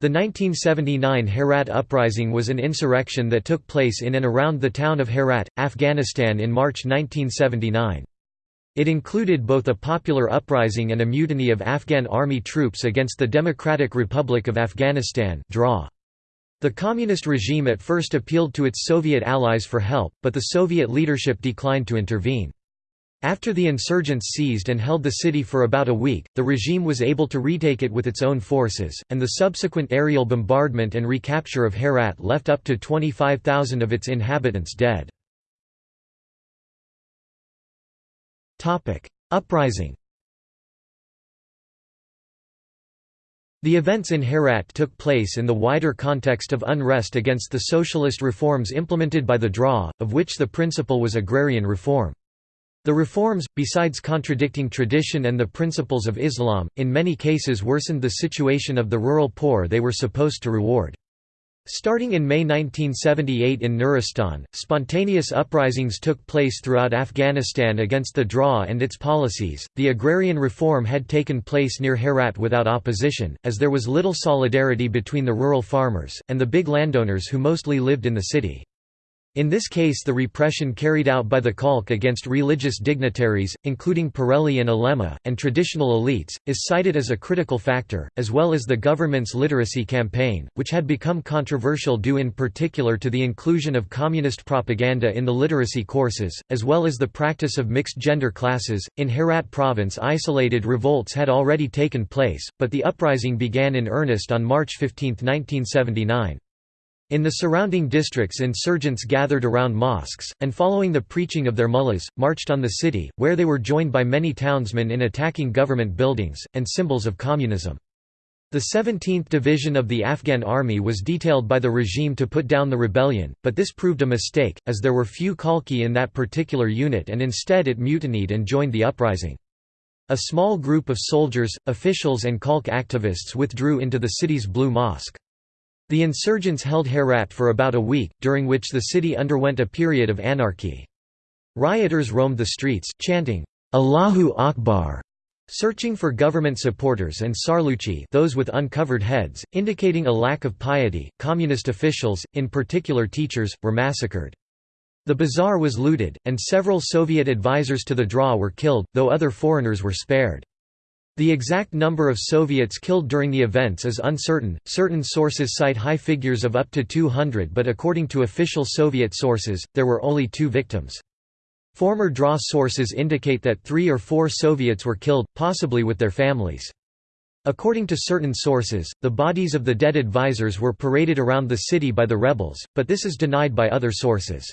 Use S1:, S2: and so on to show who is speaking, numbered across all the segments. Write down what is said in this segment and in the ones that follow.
S1: The 1979 Herat Uprising was an insurrection that took place in and around the town of Herat, Afghanistan in March 1979. It included both a popular uprising and a mutiny of Afghan army troops against the Democratic Republic of Afghanistan. The communist regime at first appealed to its Soviet allies for help, but the Soviet leadership declined to intervene. After the insurgents seized and held the city for about a week, the regime was able to retake it with its own forces, and the subsequent aerial bombardment and recapture of Herat left up to 25,000 of its inhabitants dead. Uprising The events in Herat took place in the wider context of unrest against the socialist reforms implemented by the DRA, of which the principal was agrarian reform. The reforms, besides contradicting tradition and the principles of Islam, in many cases worsened the situation of the rural poor they were supposed to reward. Starting in May 1978 in Nuristan, spontaneous uprisings took place throughout Afghanistan against the DRA and its policies. The agrarian reform had taken place near Herat without opposition, as there was little solidarity between the rural farmers, and the big landowners who mostly lived in the city. In this case the repression carried out by the Khalq against religious dignitaries, including Pirelli and Ulema, and traditional elites, is cited as a critical factor, as well as the government's literacy campaign, which had become controversial due in particular to the inclusion of communist propaganda in the literacy courses, as well as the practice of mixed gender classes. In Herat province isolated revolts had already taken place, but the uprising began in earnest on March 15, 1979. In the surrounding districts insurgents gathered around mosques, and following the preaching of their mullahs, marched on the city, where they were joined by many townsmen in attacking government buildings, and symbols of communism. The 17th Division of the Afghan Army was detailed by the regime to put down the rebellion, but this proved a mistake, as there were few Khalqi in that particular unit and instead it mutinied and joined the uprising. A small group of soldiers, officials and Khalq activists withdrew into the city's Blue Mosque. The insurgents held Herat for about a week, during which the city underwent a period of anarchy. Rioters roamed the streets, chanting, Allahu Akbar, searching for government supporters and sarluchi those with uncovered heads, indicating a lack of piety. Communist officials, in particular teachers, were massacred. The bazaar was looted, and several Soviet advisors to the DRA were killed, though other foreigners were spared. The exact number of Soviets killed during the events is uncertain. Certain sources cite high figures of up to 200, but according to official Soviet sources, there were only two victims. Former DRA sources indicate that three or four Soviets were killed, possibly with their families. According to certain sources, the bodies of the dead advisors were paraded around the city by the rebels, but this is denied by other sources.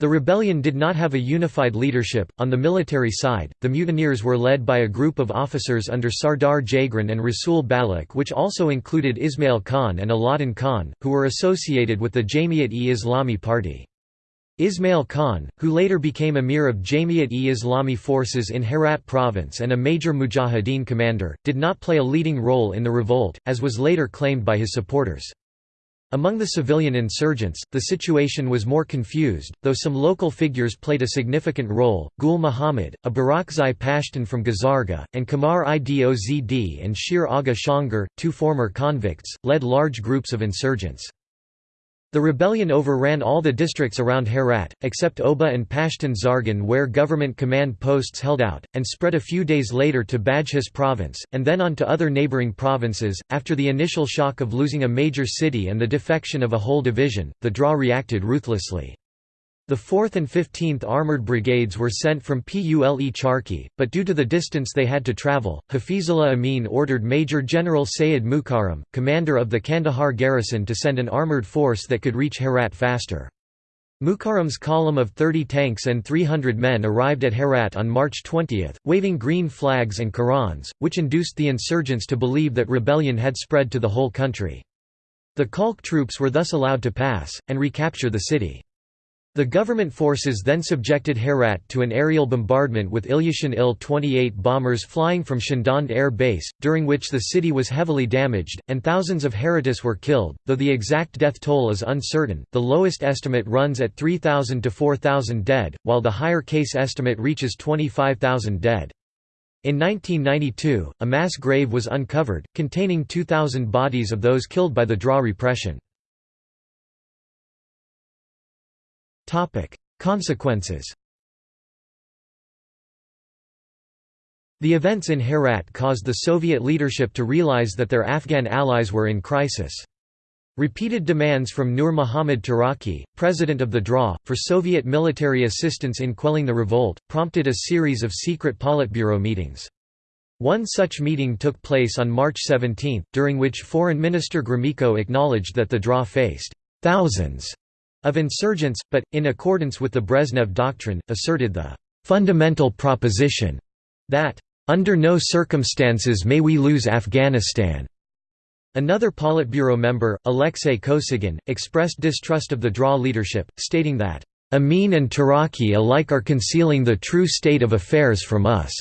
S1: The rebellion did not have a unified leadership. On the military side, the mutineers were led by a group of officers under Sardar Jagran and Rasul Balak, which also included Ismail Khan and Alauddin Khan, who were associated with the Jamiat-e-Islami party. Ismail Khan, who later became emir of Jamiat-e-Islami forces in Herat province and a major mujahideen commander, did not play a leading role in the revolt, as was later claimed by his supporters. Among the civilian insurgents, the situation was more confused, though some local figures played a significant role. Gul Muhammad, a Barakzai Pashtun from Gazarga, and Kamar Idzd and Shir Aga Shangar, two former convicts, led large groups of insurgents. The rebellion overran all the districts around Herat, except Oba and Pashtun Zargan where government command posts held out, and spread a few days later to Badghis province, and then on to other neighboring provinces. After the initial shock of losing a major city and the defection of a whole division, the DRA reacted ruthlessly. The 4th and 15th Armoured Brigades were sent from Pule Charki, but due to the distance they had to travel, Hafizullah Amin ordered Major General Sayed Mukarram, commander of the Kandahar garrison to send an armoured force that could reach Herat faster. Mukarram's column of 30 tanks and 300 men arrived at Herat on March 20, waving green flags and Qurans, which induced the insurgents to believe that rebellion had spread to the whole country. The Khalq troops were thus allowed to pass, and recapture the city. The government forces then subjected Herat to an aerial bombardment with Ilyushin Il-28 bombers flying from Shindand Air Base, during which the city was heavily damaged, and thousands of Heratis were killed, though the exact death toll is uncertain. The lowest estimate runs at 3,000 to 4,000 dead, while the higher case estimate reaches 25,000 dead. In 1992, a mass grave was uncovered, containing 2,000 bodies of those killed by the DRA repression. Consequences The events in Herat caused the Soviet leadership to realize that their Afghan allies were in crisis. Repeated demands from Nur Muhammad Taraki, president of the DRA, for Soviet military assistance in quelling the revolt, prompted a series of secret Politburo meetings. One such meeting took place on March 17, during which Foreign Minister Gromyko acknowledged that the DRA faced thousands of insurgents, but, in accordance with the Brezhnev Doctrine, asserted the fundamental proposition that, "...under no circumstances may we lose Afghanistan." Another Politburo member, Alexei Kosygin, expressed distrust of the DRA leadership, stating that, "...Amin and Taraki alike are concealing the true state of affairs from us."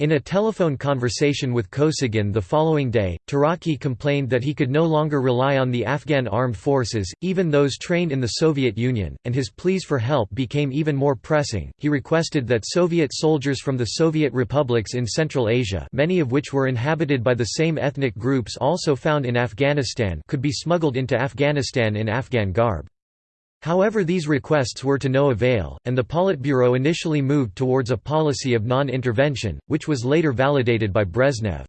S1: In a telephone conversation with Kosygin the following day, Taraki complained that he could no longer rely on the Afghan armed forces, even those trained in the Soviet Union, and his pleas for help became even more pressing. He requested that Soviet soldiers from the Soviet republics in Central Asia, many of which were inhabited by the same ethnic groups also found in Afghanistan, could be smuggled into Afghanistan in Afghan garb. However these requests were to no avail, and the Politburo initially moved towards a policy of non-intervention, which was later validated by Brezhnev.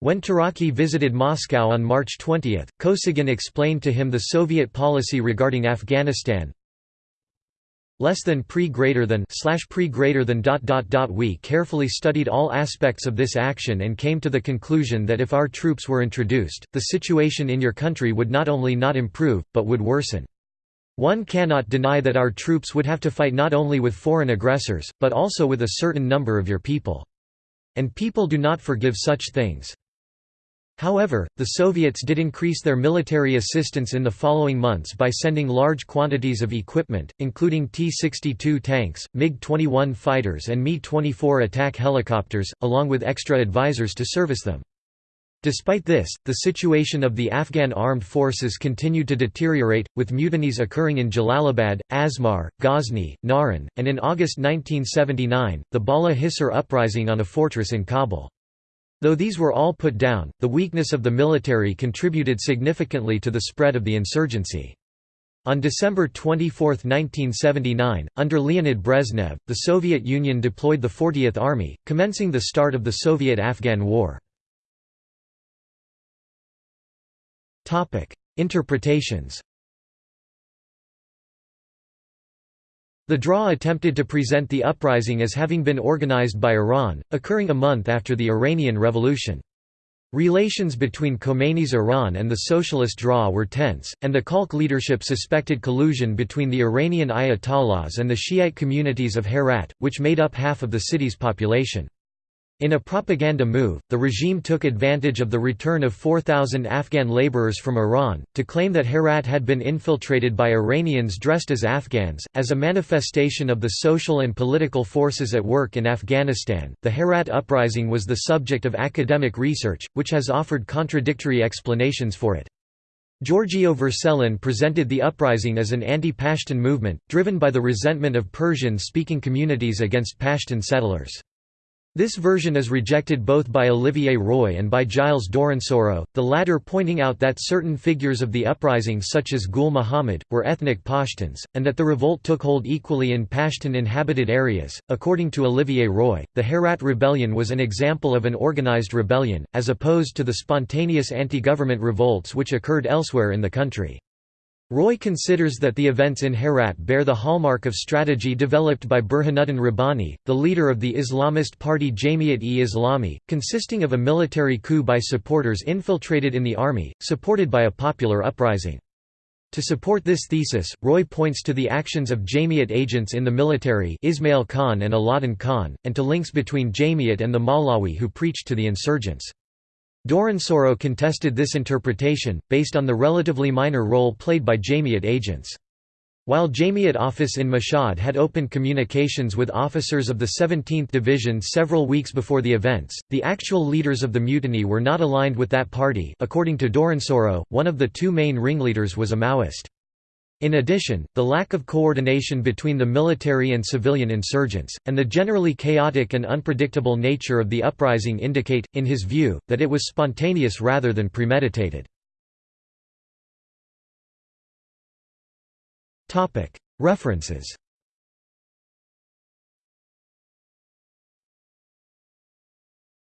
S1: When Taraki visited Moscow on March 20, Kosygin explained to him the Soviet policy regarding Afghanistan. Less than pre greater than slash pre greater than dot dot dot we carefully studied all aspects of this action and came to the conclusion that if our troops were introduced, the situation in your country would not only not improve, but would worsen. One cannot deny that our troops would have to fight not only with foreign aggressors, but also with a certain number of your people. And people do not forgive such things. However, the Soviets did increase their military assistance in the following months by sending large quantities of equipment, including T-62 tanks, MiG-21 fighters and Mi-24 attack helicopters, along with extra advisors to service them. Despite this, the situation of the Afghan armed forces continued to deteriorate, with mutinies occurring in Jalalabad, Asmar, Ghazni, Naran, and in August 1979, the Bala Hissar uprising on a fortress in Kabul. Though these were all put down, the weakness of the military contributed significantly to the spread of the insurgency. On December 24, 1979, under Leonid Brezhnev, the Soviet Union deployed the 40th Army, commencing the start of the Soviet–Afghan War. Topic: Interpretations. The DRA attempted to present the uprising as having been organized by Iran, occurring a month after the Iranian Revolution. Relations between Khomeini's Iran and the socialist DRA were tense, and the Khalq leadership suspected collusion between the Iranian Ayatollahs and the Shiite communities of Herat, which made up half of the city's population. In a propaganda move, the regime took advantage of the return of 4,000 Afghan laborers from Iran, to claim that Herat had been infiltrated by Iranians dressed as Afghans. As a manifestation of the social and political forces at work in Afghanistan, the Herat uprising was the subject of academic research, which has offered contradictory explanations for it. Giorgio Vercellin presented the uprising as an anti-Pashtun movement, driven by the resentment of Persian-speaking communities against Pashtun settlers. This version is rejected both by Olivier Roy and by Giles Dorronsoro, the latter pointing out that certain figures of the uprising such as Gul Muhammad, were ethnic Pashtuns, and that the revolt took hold equally in Pashtun-inhabited areas. According to Olivier Roy, the Herat rebellion was an example of an organized rebellion, as opposed to the spontaneous anti-government revolts which occurred elsewhere in the country. Roy considers that the events in Herat bear the hallmark of strategy developed by Burhanuddin Rabbani, the leader of the Islamist party Jamiat-e-Islami, consisting of a military coup by supporters infiltrated in the army, supported by a popular uprising. To support this thesis, Roy points to the actions of Jamiat agents in the military Ismail Khan and Aladdin Khan, and to links between Jamiat and the Maulawi who preached to the insurgents. Dorronsoro contested this interpretation, based on the relatively minor role played by Jamiat agents. While Jamiat office in Mashhad had opened communications with officers of the 17th Division several weeks before the events, the actual leaders of the mutiny were not aligned with that party according to Dorronsoro, one of the two main ringleaders was a Maoist. In addition, the lack of coordination between the military and civilian insurgents, and the generally chaotic and unpredictable nature of the uprising indicate, in his view, that it was spontaneous rather than premeditated. References